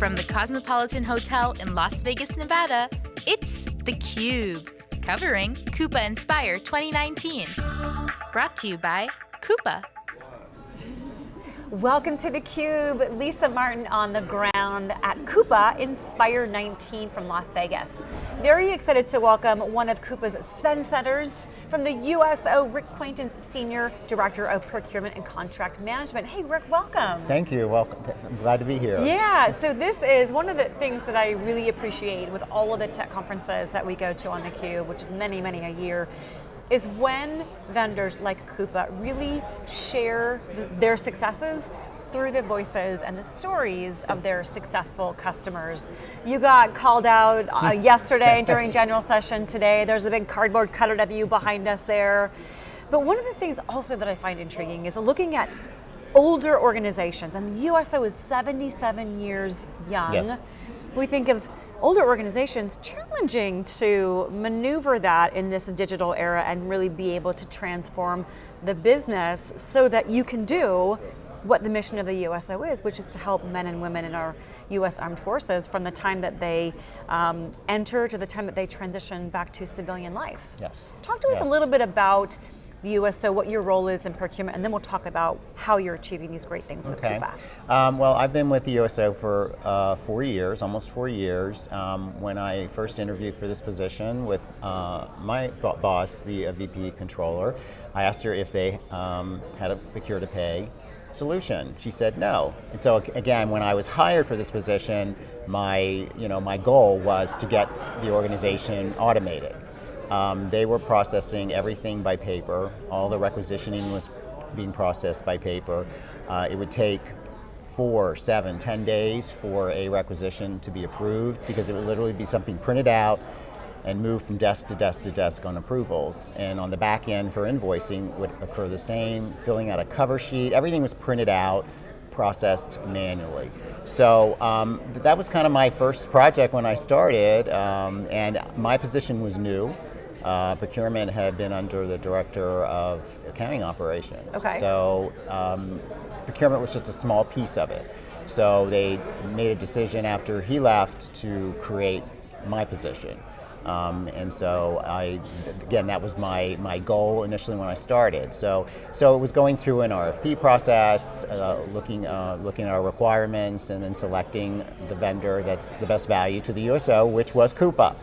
From the Cosmopolitan Hotel in Las Vegas, Nevada, it's theCUBE, covering Coupa Inspire 2019. Brought to you by Coupa. Welcome to theCUBE, Lisa Martin on the ground at Coupa Inspire 19 from Las Vegas. Very excited to welcome one of Coupa's Spend Setters from the USO, Rick Quaintance, Senior Director of Procurement and Contract Management. Hey Rick, welcome. Thank you, welcome, I'm glad to be here. Yeah, so this is one of the things that I really appreciate with all of the tech conferences that we go to on theCUBE, which is many, many a year, is when vendors like Coupa really share th their successes through the voices and the stories of their successful customers. You got called out uh, yesterday during general session today. There's a big cardboard cutout of you behind us there. But one of the things also that I find intriguing is looking at older organizations, and the USO is 77 years young. Yep. We think of older organizations challenging to maneuver that in this digital era and really be able to transform the business so that you can do what the mission of the USO is, which is to help men and women in our US Armed Forces from the time that they um, enter to the time that they transition back to civilian life. Yes. Talk to us yes. a little bit about the USO, what your role is in procurement, and then we'll talk about how you're achieving these great things okay. with Coupa. Um, well, I've been with the USO for uh, four years, almost four years. Um, when I first interviewed for this position with uh, my boss, the uh, VP controller, I asked her if they um, had a procure to pay solution. She said no. And so again, when I was hired for this position, my, you know, my goal was to get the organization automated. Um, they were processing everything by paper. All the requisitioning was being processed by paper. Uh, it would take four, seven, ten days for a requisition to be approved because it would literally be something printed out and moved from desk to desk to desk on approvals. And on the back end for invoicing would occur the same, filling out a cover sheet, everything was printed out, processed manually. So um, that was kind of my first project when I started, um, and my position was new. Uh, procurement had been under the director of accounting operations. Okay. So um, procurement was just a small piece of it. So they made a decision after he left to create my position. Um, and so I, again, that was my, my goal initially when I started. So, so it was going through an RFP process, uh, looking, uh, looking at our requirements and then selecting the vendor that's the best value to the USO, which was Coupa.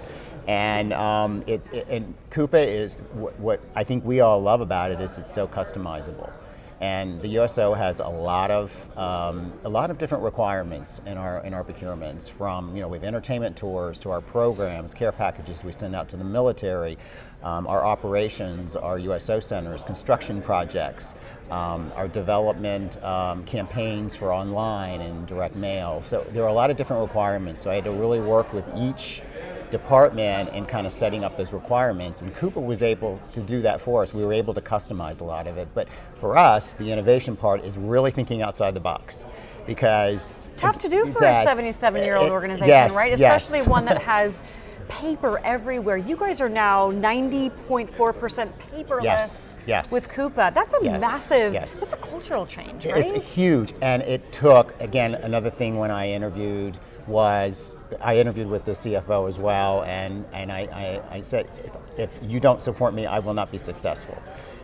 And, um, it, it, and Coupa is, what, what I think we all love about it is it's so customizable. And the USO has a lot of um, a lot of different requirements in our in our procurements. From you know we have entertainment tours to our programs, care packages we send out to the military, um, our operations, our USO centers, construction projects, um, our development um, campaigns for online and direct mail. So there are a lot of different requirements. So I had to really work with each department and kind of setting up those requirements. And Coupa was able to do that for us. We were able to customize a lot of it. But for us, the innovation part is really thinking outside the box because tough to do for a 77 year old eh, eh, organization, yes, right? Especially yes. one that has paper everywhere. You guys are now 90.4% paperless yes, yes. with Coupa. That's a yes, massive, yes. that's a cultural change, right? It's huge, and it took, again, another thing when I interviewed was, I interviewed with the CFO as well, and, and I, I, I said, if, if you don't support me, I will not be successful.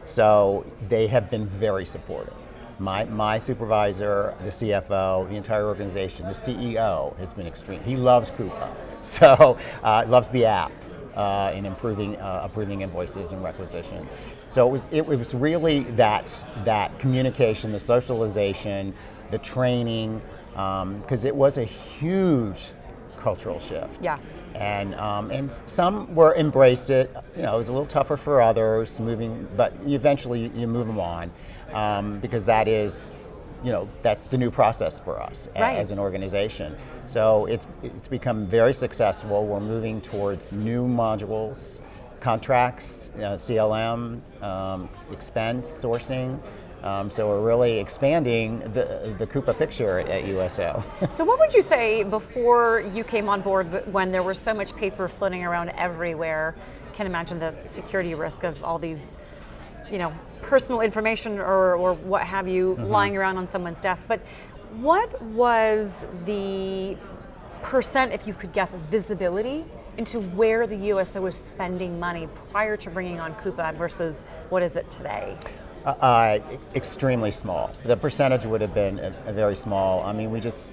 So they have been very supportive. My, my supervisor, the CFO, the entire organization, the CEO has been extreme. He loves Coupa, so uh, loves the app uh, in improving uh, approving invoices and requisitions. So it was it, it was really that that communication, the socialization, the training, because um, it was a huge cultural shift. Yeah. And, um, and some were embraced it, you know, it was a little tougher for others, moving, but eventually you move them on um, because that is, you know, that's the new process for us right. as an organization. So it's, it's become very successful. We're moving towards new modules, contracts, uh, CLM, um, expense, sourcing, um, so we're really expanding the, the Coupa picture at USO. so what would you say before you came on board when there was so much paper floating around everywhere? Can imagine the security risk of all these you know, personal information or, or what have you mm -hmm. lying around on someone's desk. But what was the percent, if you could guess, visibility into where the USO was spending money prior to bringing on Coupa versus what is it today? Uh, uh, extremely small. The percentage would have been a, a, very small. I mean, we just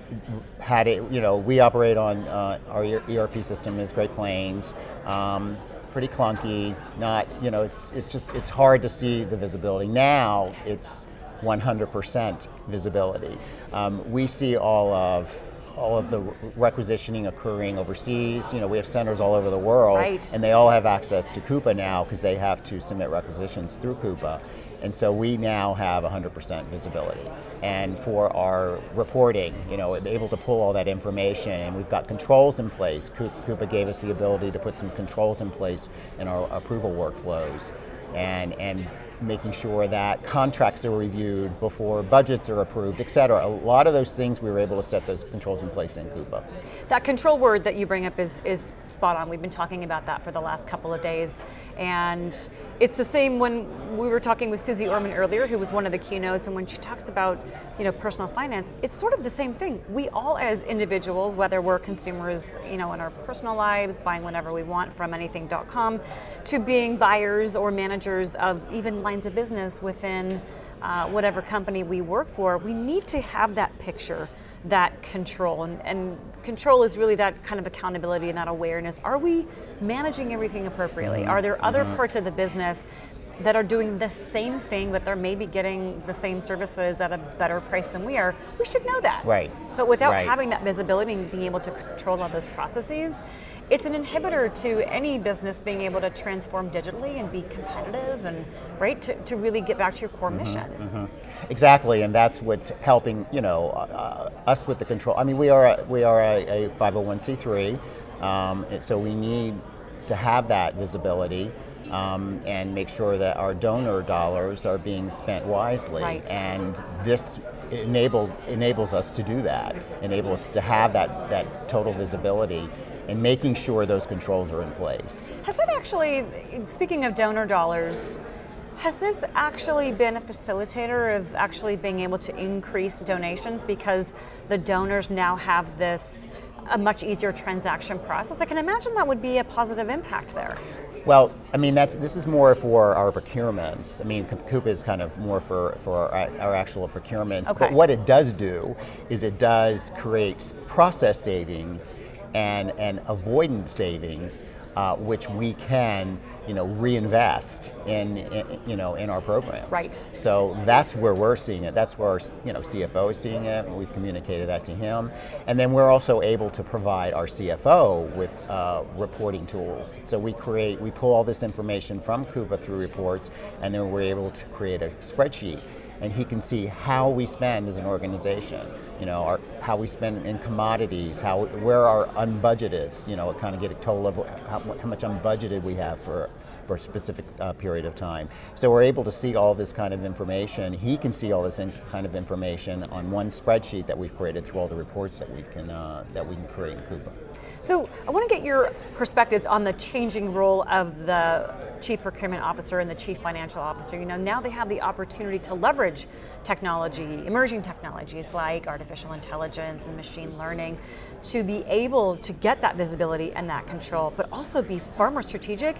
had it, you know, we operate on uh, our ERP system is Great Plains. Um, pretty clunky, not, you know, it's, it's just, it's hard to see the visibility. Now it's 100% visibility. Um, we see all of all of the requisitioning occurring overseas. You know, we have centers all over the world, right. and they all have access to Coupa now because they have to submit requisitions through Coupa. And so we now have 100% visibility. And for our reporting, you know, able to pull all that information, and we've got controls in place. Coupa gave us the ability to put some controls in place in our approval workflows and, and making sure that contracts are reviewed before budgets are approved, et cetera. A lot of those things we were able to set those controls in place in Coupa. That control word that you bring up is, is spot on. We've been talking about that for the last couple of days. And it's the same when we were talking with Suze Orman earlier, who was one of the keynotes, and when she talks about you know, personal finance, it's sort of the same thing. We all as individuals, whether we're consumers you know, in our personal lives, buying whatever we want from anything.com, to being buyers or managers of even lines of business within uh, whatever company we work for, we need to have that picture, that control. And, and, control is really that kind of accountability and that awareness. Are we managing everything appropriately? Mm-hmm. Are there other mm-hmm. parts of the business that are doing the same thing, but they're maybe getting the same services at a better price than we are, we should know that. Right. But without right. having that visibility and being able to control all those processes, it's an inhibitor to any business being able to transform digitally and be competitive and right to, to really get back to your core mm-hmm, mission. Mm-hmm. Exactly, and that's what's helping you know uh, us with the control. I mean, we are a, we are a, a 501c3, um, so we need to have that visibility um, and make sure that our donor dollars are being spent wisely. Right. And this enable, enables us to do that, enables us to have that, that total visibility and making sure those controls are in place. Has that actually, speaking of donor dollars, has this actually been a facilitator of actually being able to increase donations because the donors now have this a much easier transaction process? I can imagine that would be a positive impact there. Well, I mean, that's this is more for our procurements. I mean, Coupa is kind of more for, for our, our actual procurements. Okay. But what it does do is it does create process savings and, and avoidance savings uh, which we can, you know, reinvest in, in, you know, in our programs. Right. So that's where we're seeing it. That's where our, you know, CFO is seeing it. We've communicated that to him, and then we're also able to provide our CFO with uh, reporting tools. So we create, we pull all this information from Coupa through reports, and then we're able to create a spreadsheet and he can see how we spend as an organization. You know, our, how we spend in commodities, how where our unbudgeted, you know, kind of get a total of how, how much unbudgeted we have for for a specific uh, period of time. So we're able to see all this kind of information. He can see all this kind of information on one spreadsheet that we've created through all the reports that we can uh, that we can create in Coupa. So I want to get your perspectives on the changing role of the chief procurement officer and the chief financial officer. You know, now they have the opportunity to leverage technology, emerging technologies like artificial intelligence and machine learning to be able to get that visibility and that control, but also be far more strategic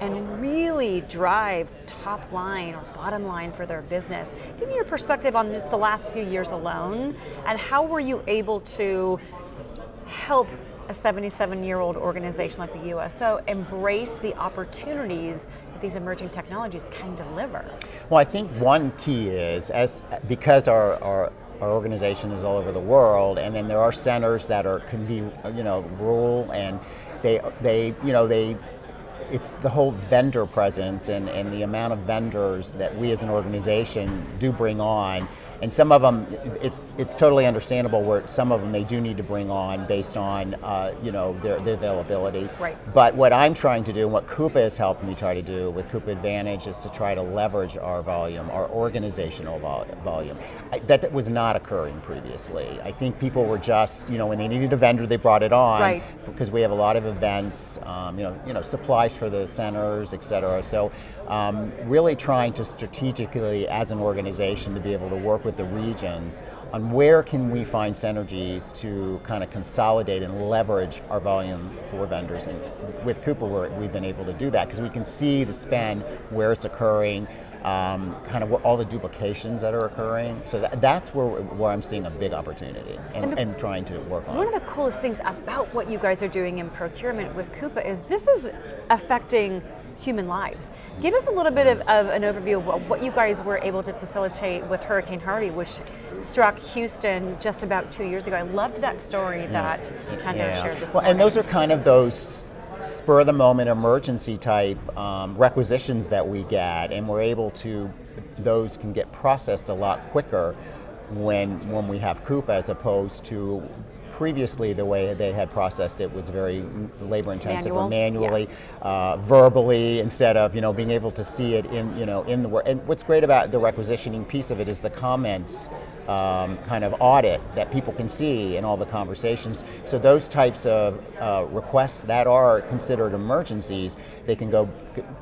and really drive top line or bottom line for their business. Give me your perspective on just the last few years alone and how were you able to help a 77 year old organization like the USO embrace the opportunities that these emerging technologies can deliver? Well, I think one key is as because our, our our organization is all over the world, and then there are centers that are can be you know rural, and they they you know they it's the whole vendor presence and, and the amount of vendors that we as an organization do bring on and some of them it's it's totally understandable where some of them they do need to bring on based on uh, you know their, their, availability. Right. But what I'm trying to do and what Coupa has helped me try to do with Coupa Advantage is to try to leverage our volume our organizational vol volume. I, that was not occurring previously. I think people were just you know when they needed a vendor they brought it on right. because we have a lot of events um, you know you know supplies for the centers et cetera. So um, really trying to strategically as an organization to be able to work with the regions on where can we find synergies to kind of consolidate and leverage our volume for vendors. And with Coupa, we've been able to do that because we can see the spend, where it's occurring, um, kind of all the duplications that are occurring. So that, that's where, where I'm seeing a big opportunity and, and, the, and, trying to work on. One of the coolest things about what you guys are doing in procurement with Coupa is this is affecting human lives. Give us a little bit of, of, an overview of what you guys were able to facilitate with Hurricane Harvey, which struck Houston just about two years ago. I loved that story that Chandar yeah. shared this well, morning. And those are kind of those spur of the moment emergency type um, requisitions that we get, and we're able to, those can get processed a lot quicker when when we have Coupa as opposed to previously the way they had processed it was very labor intensive Manual. or manually, yeah. uh, verbally instead of you know being able to see it in you know in the work. And what's great about the requisitioning piece of it is the comments um, kind of audit that people can see in all the conversations. So those types of uh, requests that are considered emergencies, they can go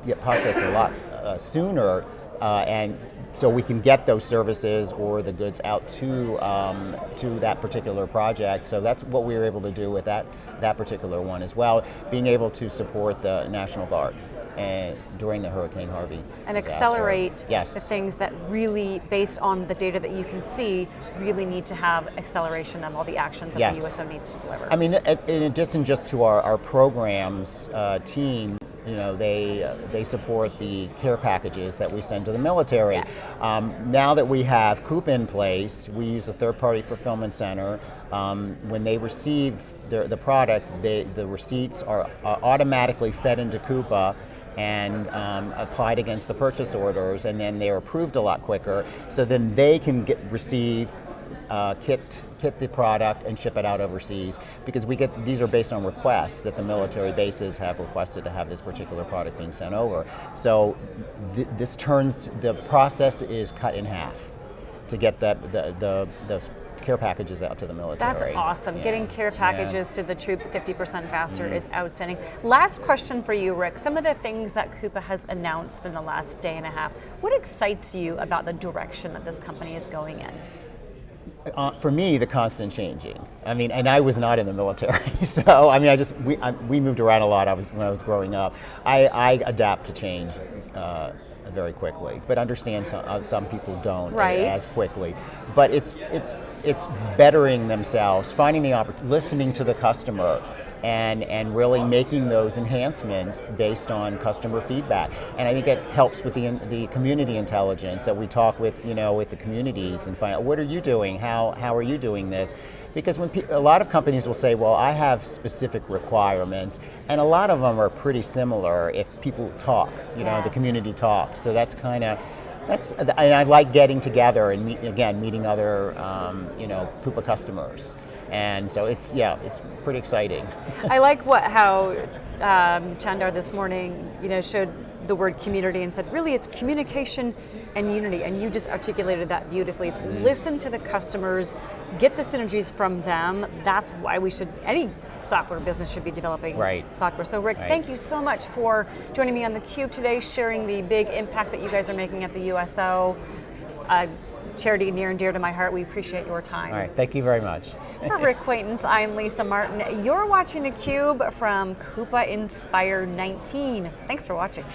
get processed a lot uh, sooner uh, and so we can get those services or the goods out to um, to that particular project. So that's what we were able to do with that that particular one as well. Being able to support the National Guard and during the Hurricane Harvey and disaster. accelerate yes. the things that really, based on the data that you can see, really need to have acceleration of all the actions that yes. the USO needs to deliver. I mean, in addition just to our, our programs uh, team, you know, they uh, they support the care packages that we send to the military. Yeah. Um, now that we have COOP in place, we use a third-party fulfillment center. Um, when they receive the, the product, they, the receipts are, are automatically fed into Coupa and um, applied against the purchase orders, and then they're approved a lot quicker. So then they can get receive uh, kit kit the product and ship it out overseas because we get these are based on requests that the military bases have requested to have this particular product being sent over. So th this turns the process is cut in half to get that the the, the care packages out to the military. That's awesome. Yeah. Getting care packages yeah. to the troops 50% faster mm. is outstanding. Last question for you, Rick. Some of the things that Coupa has announced in the last day and a half, what excites you about the direction that this company is going in? Uh, for me, the constant changing. I mean, and I was not in the military, so I mean, I just we I, we moved around a lot. I was when I was growing up. I, I adapt to change uh, very quickly, but understand some uh, some people don't right. as quickly. But it's it's it's bettering themselves, finding the opportunity, listening to the customer, and, and really making those enhancements based on customer feedback. And I think it helps with the, the community intelligence that we talk with, you know, with the communities and find out what are you doing, how, how are you doing this? Because when a lot of companies will say, well, I have specific requirements, and a lot of them are pretty similar if people talk, you know, the community talks. So that's kind of, that's, and I like getting together and meet, again, meeting other, um, you know, Coupa customers. And so it's, yeah, it's pretty exciting. I like what how um, Chandar this morning, you know, showed the word community and said, really, it's communication and unity. And you just articulated that beautifully. It's mm. listen to the customers, get the synergies from them. That's why we should, any software business should be developing right. software. So Rick, right. thank you so much for joining me on theCUBE today, sharing the big impact that you guys are making at the USO. Uh, charity near and dear to my heart. We appreciate your time. All right, thank you very much. For Rick Quaintance, I'm Lisa Martin. You're watching theCUBE from Coupa Inspire 19. Thanks for watching.